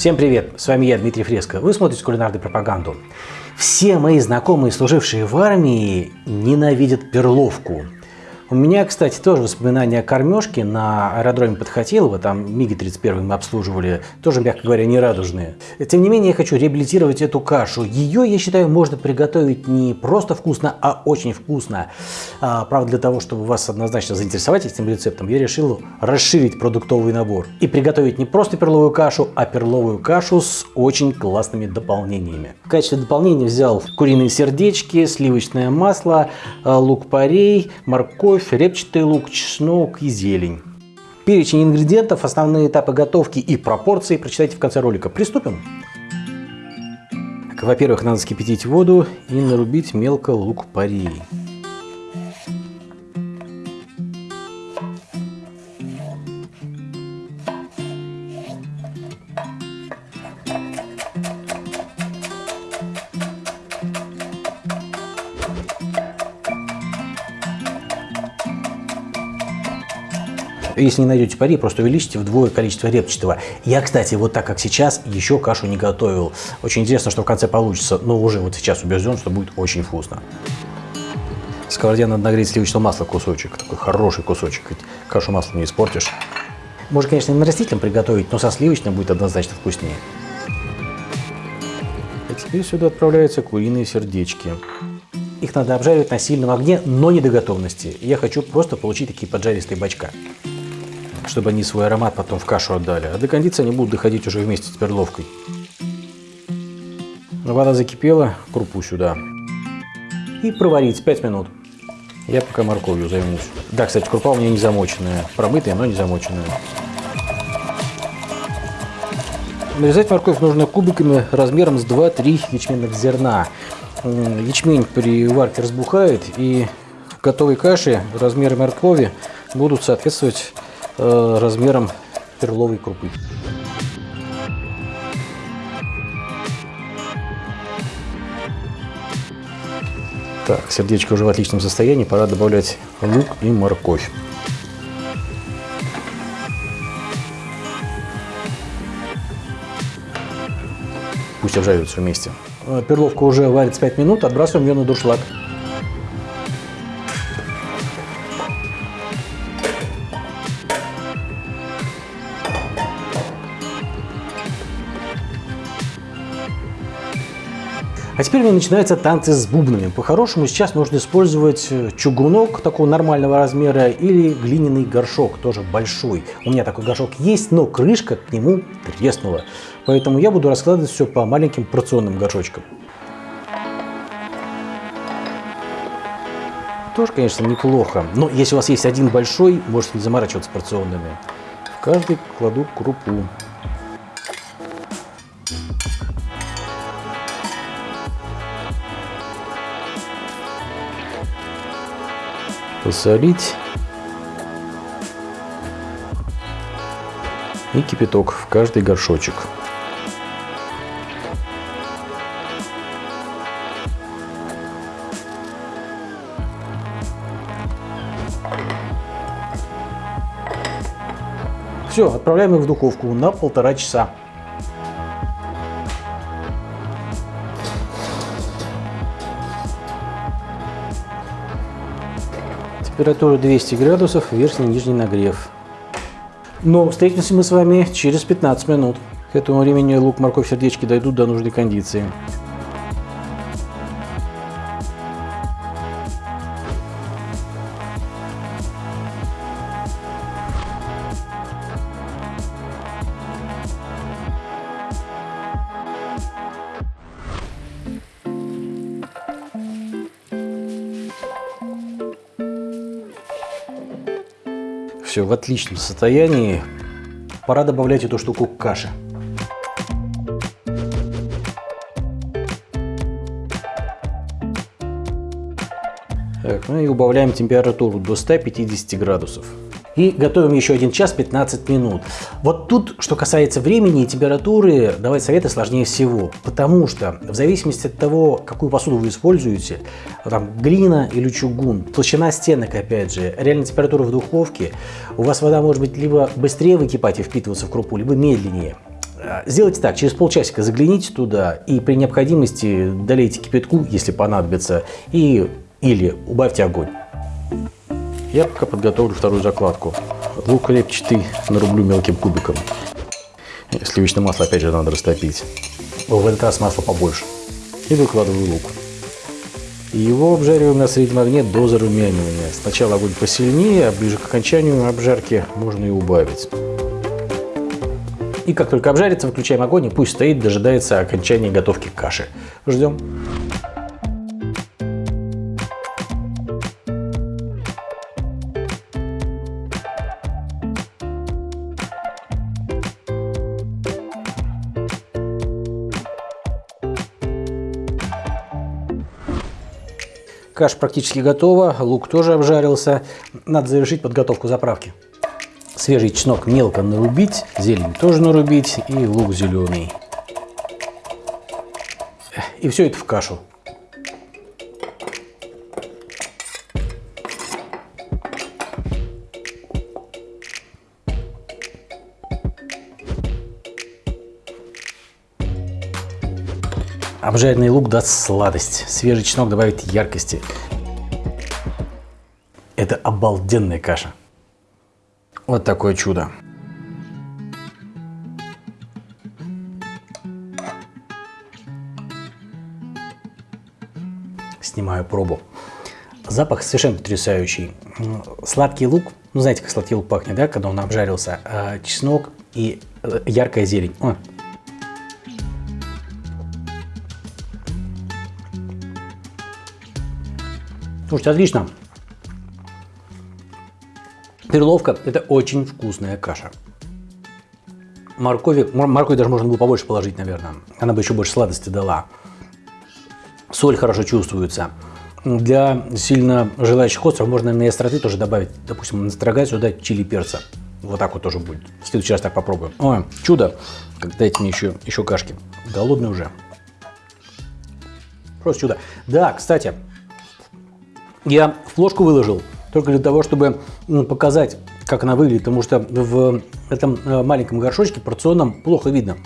Всем привет, с вами я, Дмитрий Фреско. Вы смотрите кулинарную пропаганду. Все мои знакомые, служившие в армии, ненавидят перловку. У меня, кстати, тоже воспоминания о кормежке на аэродроме Подхотелово, там МиГи-31 мы обслуживали, тоже, мягко говоря, нерадужные. Тем не менее, я хочу реабилитировать эту кашу. Ее, я считаю, можно приготовить не просто вкусно, а очень вкусно. А, правда, для того, чтобы вас однозначно заинтересовать этим рецептом, я решил расширить продуктовый набор и приготовить не просто перловую кашу, а перловую кашу с очень классными дополнениями. В качестве дополнения взял куриные сердечки, сливочное масло, лук-порей, морковь, морковь, репчатый лук, чеснок и зелень. Перечень ингредиентов, основные этапы готовки и пропорции прочитайте в конце ролика. Приступим. Во-первых, надо скипятить воду и нарубить мелко лук-порей. Если не найдете пари, просто увеличьте вдвое количество репчатого. Я, кстати, вот так как сейчас, еще кашу не готовил. Очень интересно, что в конце получится, но уже вот сейчас убежден, что будет очень вкусно. В сковороде надо нагреть сливочного масла кусочек, такой хороший кусочек, кашу маслом не испортишь. Можно, конечно, и на растительном приготовить, но со сливочным будет однозначно вкуснее. А теперь сюда отправляются куриные сердечки. Их надо обжаривать на сильном огне, но не до готовности. Я хочу просто получить такие поджаристые бачка чтобы они свой аромат потом в кашу отдали. А до кондиции они будут доходить уже вместе с перловкой. Вода закипела, крупу сюда. И проварить 5 минут. Я пока морковью займусь. Да, кстати, крупа у меня не замоченная. Промытая, но не замоченная. Нарезать морковь нужно кубиками размером с 2-3 ячменных зерна. Ячмень при варке разбухает, и в готовой каше размеры моркови будут соответствовать Э, размером перловой крупы. Так, сердечко уже в отличном состоянии, пора добавлять лук и морковь. Пусть обжариваются вместе. Э, перловка уже варится 5 минут, отбрасываем ее на дуршлаг. А теперь у меня начинаются танцы с бубнами. По-хорошему сейчас нужно использовать э, чугунок такого нормального размера или глиняный горшок, тоже большой. У меня такой горшок есть, но крышка к нему треснула. Поэтому я буду раскладывать все по маленьким порционным горшочкам. Тоже, конечно, неплохо. Но если у вас есть один большой, можете не заморачиваться порционными. В каждый кладу крупу. Посолить и кипяток в каждый горшочек. Все, отправляем их в духовку на полтора часа. Температура 200 градусов, верхний и нижний нагрев. Но встретимся мы с вами через 15 минут. К этому времени лук, морковь, сердечки дойдут до нужной кондиции. Все в отличном состоянии. Пора добавлять эту штуку к каше. Так, ну и убавляем температуру до 150 градусов. И готовим еще один час 15 минут. Вот тут, что касается времени и температуры, давать советы сложнее всего. Потому что в зависимости от того, какую посуду вы используете, там глина или чугун, толщина стенок, опять же, реальная температура в духовке, у вас вода может быть либо быстрее выкипать и впитываться в крупу, либо медленнее. А, сделайте так, через полчасика загляните туда и при необходимости долейте кипятку, если понадобится, и или убавьте огонь. Я пока подготовлю вторую закладку. Лук репчатый нарублю мелким кубиком. Сливочное масло опять же надо растопить. В этот раз масло побольше. И выкладываю лук. Его обжариваем на среднем огне до зарумянивания. Сначала огонь посильнее, а ближе к окончанию обжарки можно и убавить. И как только обжарится, выключаем огонь и пусть стоит, дожидается окончания готовки каши. Ждем. Каша практически готова, лук тоже обжарился. Надо завершить подготовку заправки. Свежий чеснок мелко нарубить, зелень тоже нарубить и лук зеленый. И все это в кашу. Обжаренный лук даст сладость, свежий чеснок добавит яркости. Это обалденная каша. Вот такое чудо. Снимаю пробу. Запах совершенно потрясающий. Сладкий лук, ну знаете, как сладкий лук пахнет, да, когда он обжарился. А чеснок и э, яркая зелень. О, Слушайте, отлично. Перловка – это очень вкусная каша. Моркови, моркови даже можно было побольше положить, наверное. Она бы еще больше сладости дала. Соль хорошо чувствуется. Для сильно желающих остров можно на остроты тоже добавить, допустим, настрогать сюда чили перца. Вот так вот тоже будет. В следующий раз так попробуем. Ой, чудо. Дайте мне еще, еще кашки. Голодный уже. Просто чудо. Да, кстати, я флошку выложил только для того, чтобы показать, как она выглядит, потому что в этом э, маленьком горшочке порционном плохо видно.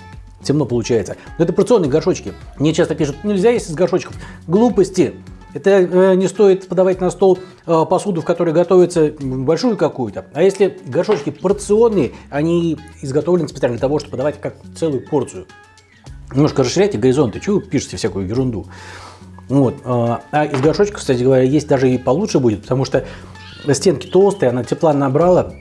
Темно получается. Но это порционные горшочки. Мне часто пишут, нельзя есть из горшочков. Глупости. Это э, не стоит подавать на стол э, посуду, в которой готовится большую какую-то. А если горшочки порционные, они изготовлены специально для того, чтобы подавать как целую порцию. Немножко расширяйте горизонты. Чего вы пишете всякую ерунду? Вот. А, а из горшочка, кстати говоря, есть даже и получше будет, потому что стенки толстые, она тепла набрала,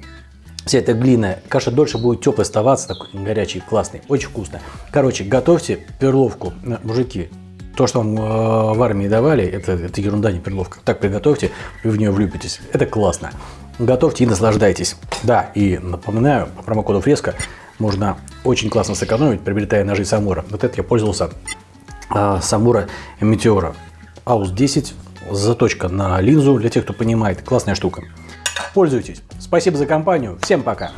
вся эта глина, каша дольше будет теплой оставаться, такой горячий, классный, очень вкусно. Короче, готовьте перловку, э, мужики. То, что вам э, в армии давали, это, это ерунда, не перловка. Так приготовьте, вы в нее влюбитесь. Это классно. Готовьте и наслаждайтесь. Да, и напоминаю, по промокоду Фреска можно очень классно сэкономить, приобретая ножи Самура. Вот это я пользовался а, Самура Метеора. Аус 10, заточка на линзу, для тех, кто понимает. Классная штука. Пользуйтесь. Спасибо за компанию. Всем пока.